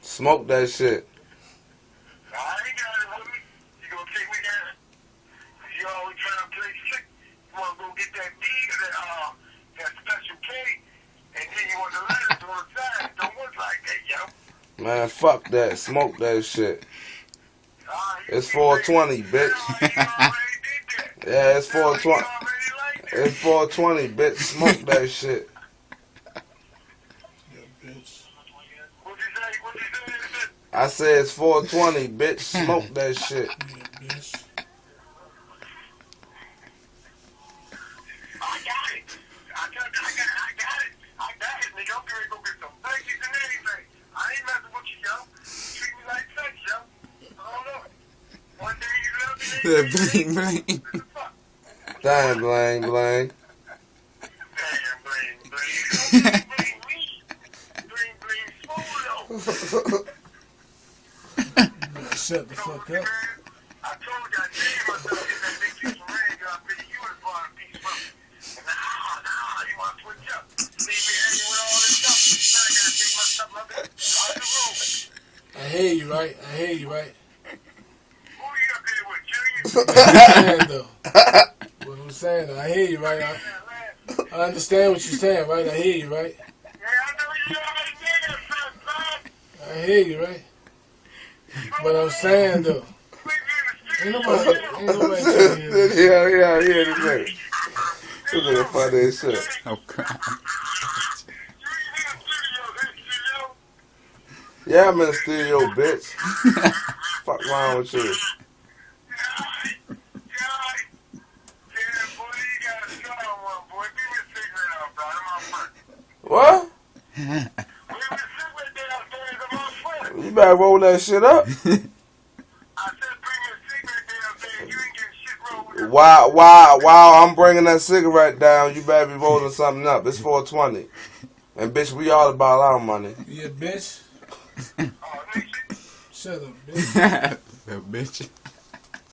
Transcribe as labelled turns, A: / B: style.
A: Smoke that shit. Man, fuck that. Smoke that shit. It's 420,
B: say,
A: bitch. Yeah, it's
B: Hell,
A: 420.
B: already like that.
A: It's 420, bitch. Smoke that shit.
C: Yeah, bitch.
A: I said it's 420, bitch. Smoke that shit.
C: Yeah, bitch.
B: I got it. I got, I I got it. I got it, nigga. I'm gonna go get some blankies and everything. I ain't messing with you, yo. Treat me like sex, yo. I don't. One day you love me,
D: Yeah,
B: next day you
D: bling, bling.
B: What the fuck?
A: Damn, Blang, Blang.
B: Damn, bling, bling. Bling, bling, me. Bling, bling, smooth, though.
C: You better shut the
B: So,
C: fuck
B: man. I told you I named myself in that big piece of rain, I figured you would have brought a piece from me. And nah, nah, you want to switch up. Leave me hanging with all this stuff. Now I gotta take my stuff up out the room.
C: I hear you, right? I hear you, right?
B: Who you up there with, Junior?
C: What I'm saying, though. What I'm saying, though. I hear you, right? I, I understand what you're saying, right? I hear you, right?
B: Yeah, I know you already son, son.
C: I hear you, right? But I'm saying, though. Ain't nobody, ain't nobody trying to hear this.
A: yeah, yeah, yeah, this nigga. This nigga funny as shit.
D: Oh, crap.
A: Yeah, I'm in the studio, bitch. Fuck wrong with you? What? You better roll that shit up. While, while, while I'm bringing that cigarette down, you better be rolling something up. It's 420. And bitch, we all about our money.
C: Yeah, bitch. Shut up, bitch.
D: Little bitch.